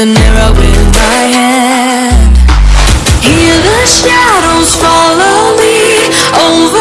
The arrow with my hand. Hear the shadows follow me over